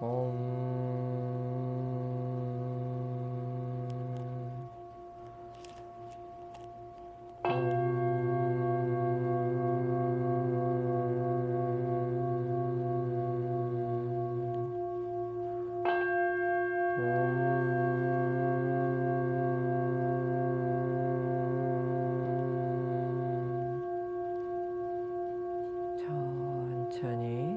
옴. 천천히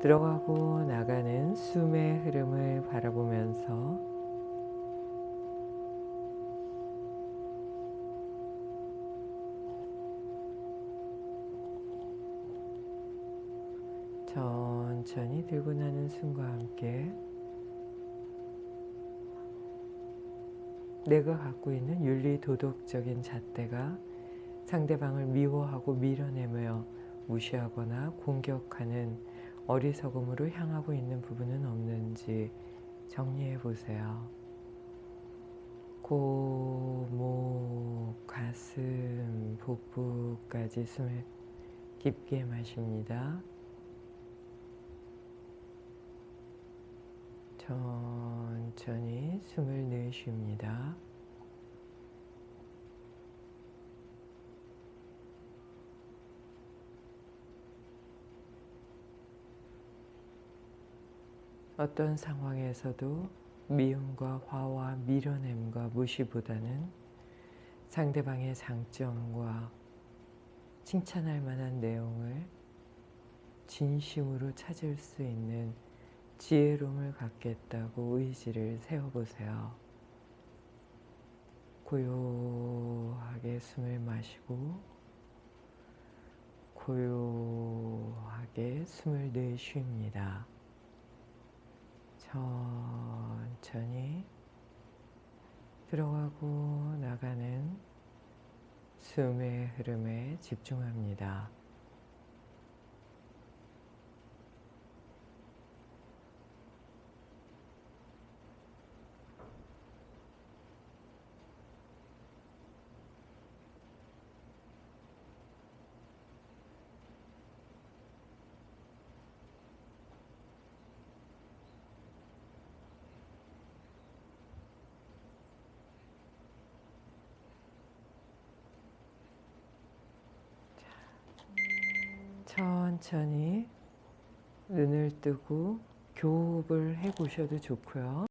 들어가고 나가는 숨의 흐름을 바라보면서 천천히 들고 나는 숨과 함께 내가 갖고 있는 윤리 도덕적인 잣대가 상대방을 미워하고 밀어내며 무시하거나 공격하는 어리석음으로 향하고 있는 부분은 없는지 정리해 보세요. 코, 목, 가슴, 복부까지 숨을 깊게 마십니다. 천천히 숨을 내쉽니다. 어떤 상황에서도 미움과 화와 밀어냄과 무시보다는 상대방의 장점과 칭찬할 만한 내용을 진심으로 찾을 수 있는 지혜로움을 갖겠다고 의지를 세워보세요. 고요하게 숨을 마시고 고요하게 숨을 내쉽니다. 천천히 들어가고 나가는 숨의 흐름에 집중합니다. 천천히 눈을 뜨고 교흡을 해 보셔도 좋고요.